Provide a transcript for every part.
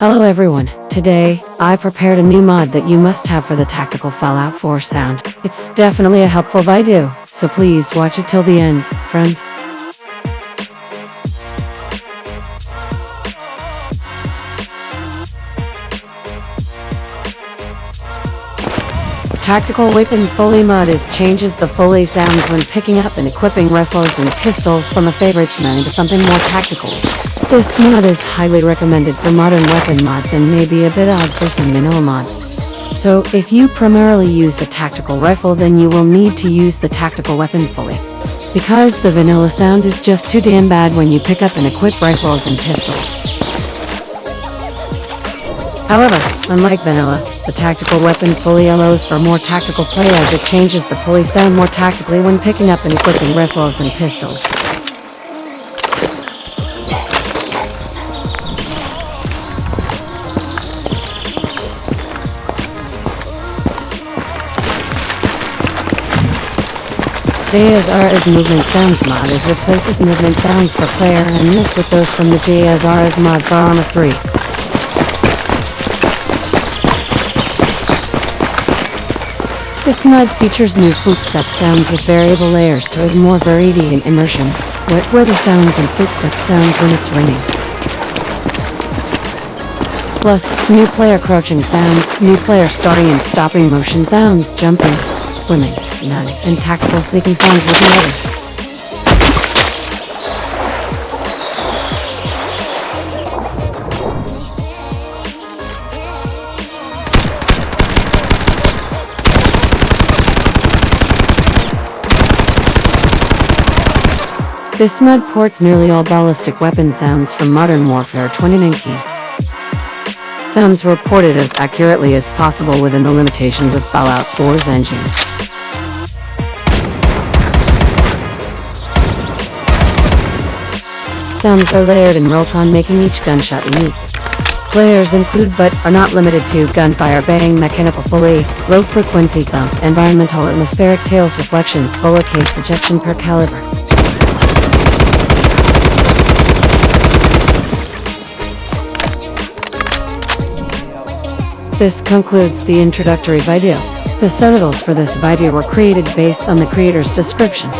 Hello everyone, today, I prepared a new mod that you must have for the Tactical Fallout 4 sound. It's definitely a helpful video, so please watch it till the end, friends. Tactical Weapon Foley mod is changes the Foley sounds when picking up and equipping rifles and pistols from a favorites menu to something more tactical. This mod is highly recommended for modern weapon mods and may be a bit odd for some vanilla mods. So, if you primarily use a tactical rifle then you will need to use the tactical weapon Foley. Because the vanilla sound is just too damn bad when you pick up and equip rifles and pistols. However, unlike vanilla, the tactical weapon Foley allows for more tactical play as it changes the Foley sound more tactically when picking up and equipping rifles and pistols. JSRS Movement Sounds mod is replaces movement sounds for player and with those from the JSRS mod for Arma 3. This mod features new footstep sounds with variable layers to add more variety and immersion. Wet weather sounds and footstep sounds when it's raining. Plus, new player crouching sounds, new player starting and stopping motion sounds, jumping, swimming, none, and tactical seeking sounds with the. This mod ports nearly all ballistic weapon sounds from Modern Warfare 2019. Sounds were ported as accurately as possible within the limitations of Fallout 4's engine. Sounds are layered in real-time making each gunshot unique. Players include but are not limited to gunfire bang, mechanical foley, low frequency thump, environmental atmospheric tails reflections, bullet case ejection per caliber. This concludes the introductory video. The subtitles for this video were created based on the creator's description.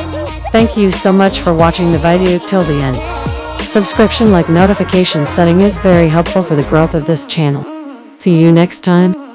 Thank you so much for watching the video till the end. Subscription like notification setting is very helpful for the growth of this channel. See you next time.